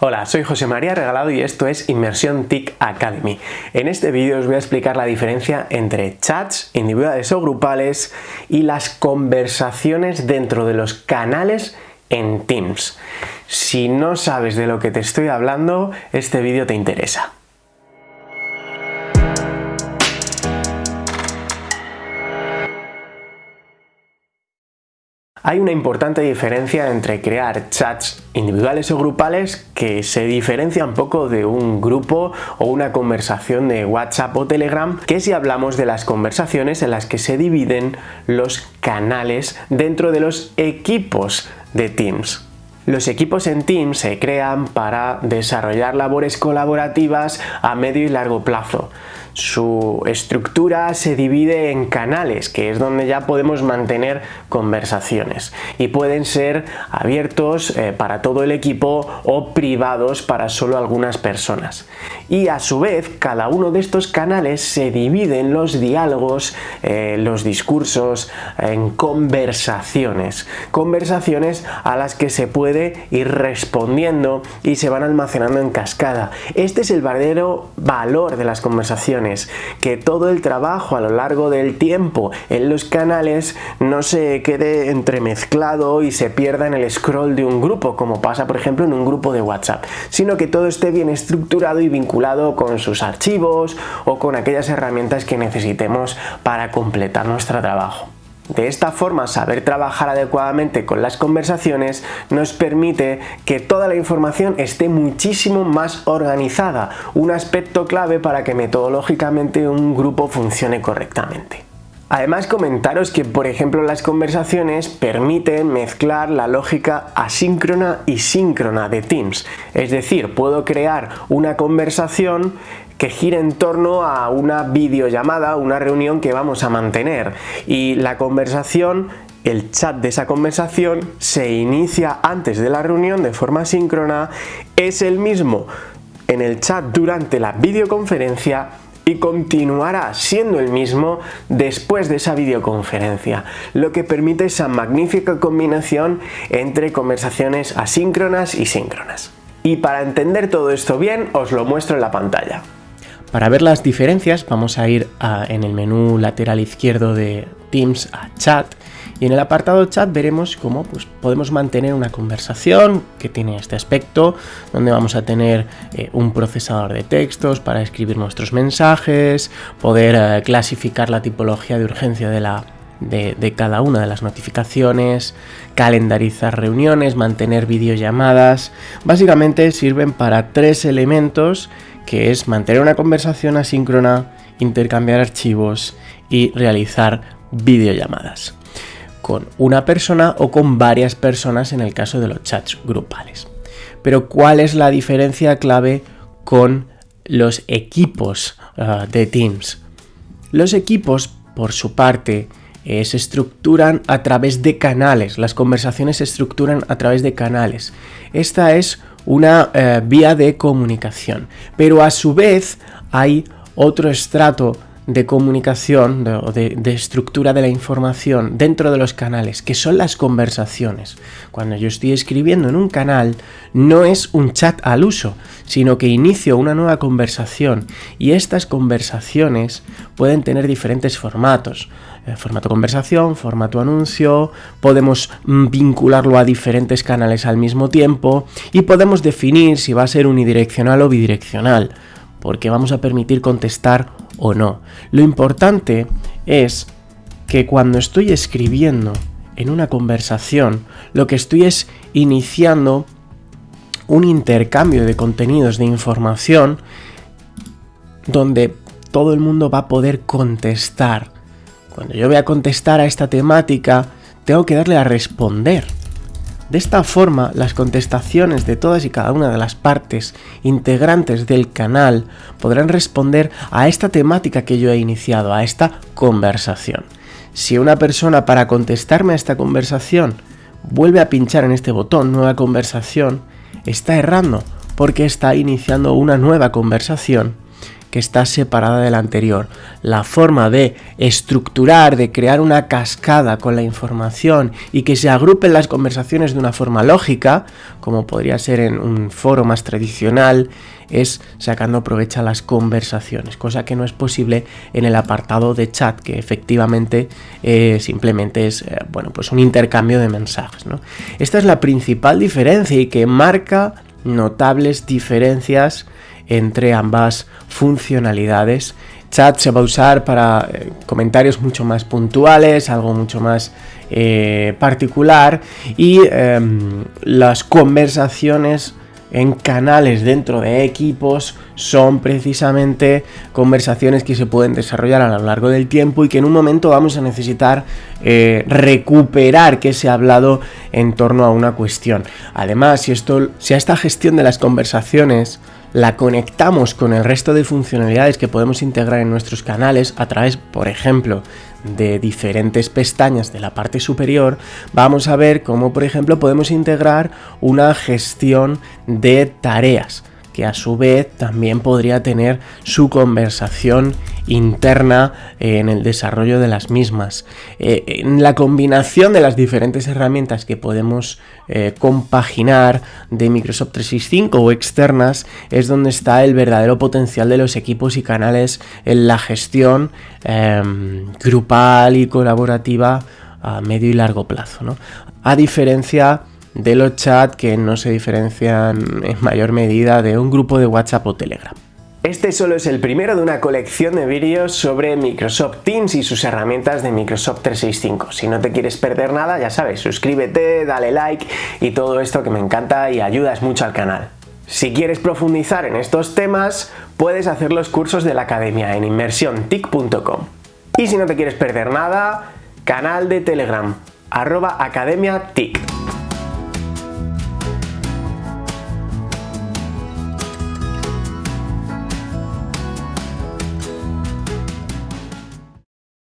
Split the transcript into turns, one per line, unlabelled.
Hola, soy José María Regalado y esto es Inmersión TIC Academy. En este vídeo os voy a explicar la diferencia entre chats individuales o grupales y las conversaciones dentro de los canales en Teams. Si no sabes de lo que te estoy hablando, este vídeo te interesa. Hay una importante diferencia entre crear chats individuales o grupales que se diferencia un poco de un grupo o una conversación de WhatsApp o Telegram que si hablamos de las conversaciones en las que se dividen los canales dentro de los equipos de Teams. Los equipos en Teams se crean para desarrollar labores colaborativas a medio y largo plazo. Su estructura se divide en canales, que es donde ya podemos mantener conversaciones y pueden ser abiertos eh, para todo el equipo o privados para solo algunas personas. Y a su vez, cada uno de estos canales se divide en los diálogos, eh, los discursos, en conversaciones. Conversaciones a las que se puede ir respondiendo y se van almacenando en cascada. Este es el verdadero valor de las conversaciones que todo el trabajo a lo largo del tiempo en los canales no se quede entremezclado y se pierda en el scroll de un grupo, como pasa por ejemplo en un grupo de WhatsApp, sino que todo esté bien estructurado y vinculado con sus archivos o con aquellas herramientas que necesitemos para completar nuestro trabajo. De esta forma, saber trabajar adecuadamente con las conversaciones nos permite que toda la información esté muchísimo más organizada, un aspecto clave para que metodológicamente un grupo funcione correctamente. Además comentaros que por ejemplo las conversaciones permiten mezclar la lógica asíncrona y síncrona de Teams, es decir, puedo crear una conversación que gira en torno a una videollamada, una reunión que vamos a mantener. Y la conversación el chat de esa conversación se inicia antes de la reunión de forma síncrona, es el mismo en el chat durante la videoconferencia y continuará siendo el mismo después de esa videoconferencia, lo que permite esa magnífica combinación entre conversaciones asíncronas y síncronas. Y para entender todo esto bien, os lo muestro en la pantalla. Para ver las diferencias vamos a ir en el menú lateral izquierdo de Teams a Chat y en el apartado Chat veremos cómo pues, podemos mantener una conversación que tiene este aspecto donde vamos a tener eh, un procesador de textos para escribir nuestros mensajes, poder eh, clasificar la tipología de urgencia de cada una de las notificaciones, calendarizar reuniones, mantener videollamadas. Básicamente sirven para tres elementos que es mantener una conversación asíncrona, intercambiar archivos y realizar videollamadas con una persona o con varias personas en el caso de los chats grupales. Pero ¿cuál es la diferencia clave con los equipos ah, de Teams? Los equipos, por su parte, eh, se estructuran a través de canales, las conversaciones se estructuran a través de canales. Esta es una eh, vía de comunicación. Pero a su vez hay otro estrato de comunicación o de, estructura de la información dentro de los canales, que son las conversaciones. Cuando yo estoy escribiendo en un canal, no es un chat al uso, sino que inicio una nueva conversación y estas conversaciones pueden tener diferentes formatos. Eh, formato conversación, formato anuncio, podemos mm, vincularlo a diferentes canales al mismo tiempo y podemos definir si va a ser unidireccional o bidireccional, porque vamos a permitir contestar o no. Lo importante es que cuando estoy escribiendo en una conversación, lo que estoy es iniciando un intercambio de contenidos de información donde todo el mundo va a poder contestar cuando yo voy a contestar a esta temática, tengo que darle a responder. De esta forma, las contestaciones de todas y cada una de las partes integrantes del canal podrán responder a esta temática que yo he iniciado, a esta conversación. Si una persona para contestarme a esta conversación vuelve a pinchar en este botón nueva conversación, está errando porque está iniciando una nueva conversación que está separada de la anterior. La forma de estructurar, de crear una cascada con la información y que se agrupen las conversaciones de una forma lógica, como podría ser en un foro más tradicional, es sacando provecho a las conversaciones, cosa que no es posible en el apartado de chat, que efectivamente eh, simplemente es eh, bueno, pues un intercambio de mensajes. Esta es la principal diferencia y que marca notables diferencias entre ambas funcionalidades. Chat se va a usar para eh, comentarios mucho más puntuales, algo mucho más particular y em, las conversaciones en canales dentro de equipos son precisamente conversaciones que se pueden desarrollar a lo largo del tiempo y que en un momento vamos a necesitar eh, recuperar que se ha hablado en torno a una cuestión. Además, si, esto, si a esta gestión de las conversaciones la conectamos con el resto de funcionalidades que podemos integrar en nuestros canales a través, por ejemplo, de diferentes pestañas de la parte superior, vamos a ver cómo, por ejemplo, podemos integrar una gestión de tareas que a su vez también podría tener su conversación interna en el desarrollo de las mismas. Eh, en la combinación de las diferentes herramientas que podemos eh, compaginar de Microsoft 365 o externas es donde está el verdadero potencial de los equipos y canales en la gestión em, grupal y colaborativa a medio y largo plazo. A diferencia de los chats que no se diferencian en mayor medida de un grupo de WhatsApp o Telegram. Este solo es el primero de una colección de vídeos sobre Microsoft Teams y sus herramientas de Microsoft 365. Si no te quieres perder nada, ya sabes, suscríbete, dale like y todo esto que me encanta y ayudas mucho al canal. Si quieres profundizar en estos temas, puedes hacer los cursos de la academia en inmersiontic.com. Y si no te quieres perder nada, canal de Telegram, arroba academia TIC.